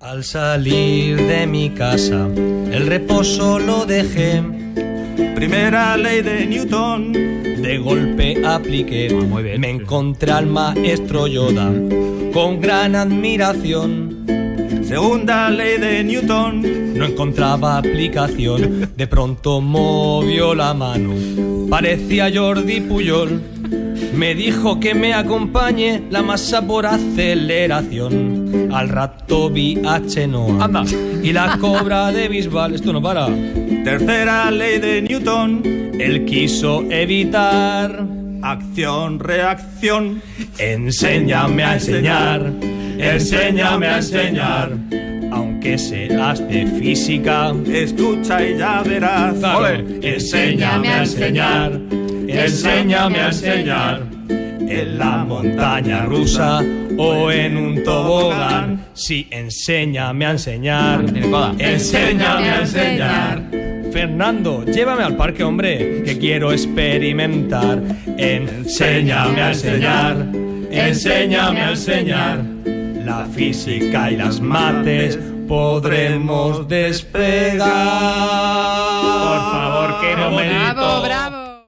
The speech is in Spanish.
Al salir de mi casa, el reposo lo dejé. Primera ley de Newton. De golpe apliqué. Me encontré al maestro Yoda con gran admiración. Segunda ley de Newton. No encontraba aplicación. De pronto movió la mano. Parecía Jordi Puyol. Me dijo que me acompañe la masa por aceleración. Al rato vi a Chenoa. Anda. Y la cobra de Bisbal. Esto no para. Tercera ley de Newton. Él quiso evitar. Acción, reacción. Enséñame a enseñar. Enséñame a enseñar. Aunque seas de física. Escucha y ya verás. Claro. Enséñame a enseñar. Enséñame a enseñar. En la montaña rusa o en un tobogán. Sí, enséñame a enseñar. Enséñame a enseñar. Fernando, llévame al parque, hombre, que quiero experimentar. Enséñame a enseñar. Enséñame a enseñar. La física y las mates podremos despegar. Por favor, que no me Bravo, bravo.